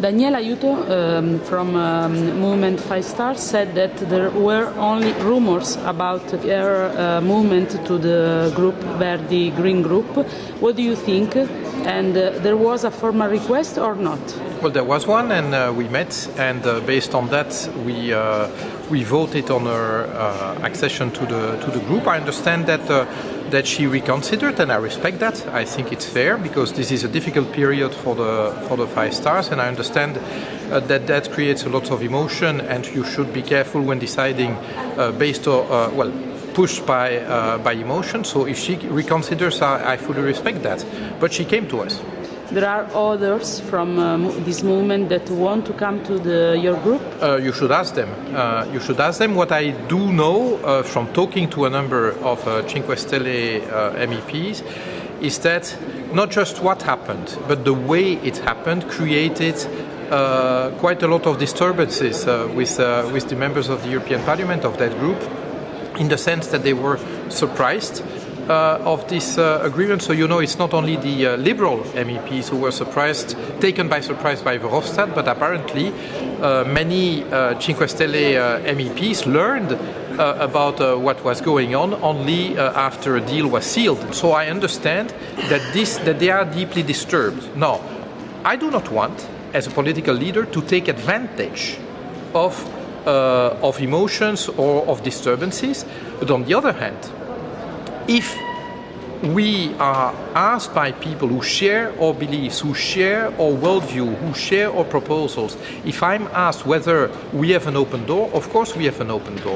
Daniela Aiuto um, from um, Movement Five Stars said that there were only rumors about her uh, movement to the group Verdi Green Group. What do you think? And uh, there was a formal request or not? Well, there was one, and uh, we met, and uh, based on that, we uh, we voted on her uh, accession to the to the group. I understand that that she reconsidered, and I respect that. I think it's fair because this is a difficult period for the for the five stars, and I understand uh, that that creates a lot of emotion, and you should be careful when deciding uh, based on well pushed by uh, by emotion. So if she reconsiders, I, I, fully respect that. But she came to us. There are others from um, this movement that want to come to the, your group. Uh, you should ask them. Uh, you should ask them. What I do know uh, from talking to a number of uh, Cinque Stelle uh, MEPs is that not just what happened, but the way it happened created uh, quite a lot of disturbances uh, with, uh, with the members of the European Parliament of that group in the sense that they were surprised uh, of this uh, agreement. So you know, it's not only the uh, liberal MEPs who were surprised, taken by surprise by Verhofstadt, but apparently uh, many uh, Cinque Stelle uh, MEPs learned about what was going on only after a deal was sealed. So I understand that this that they are deeply disturbed. Now, I do not want, as a political leader, to take advantage of uh, of emotions or of disturbances. But on the other hand, if we are asked by people who share our beliefs, who share our worldview, who share our proposals, if I'm asked whether we have an open door, of course we have an open door.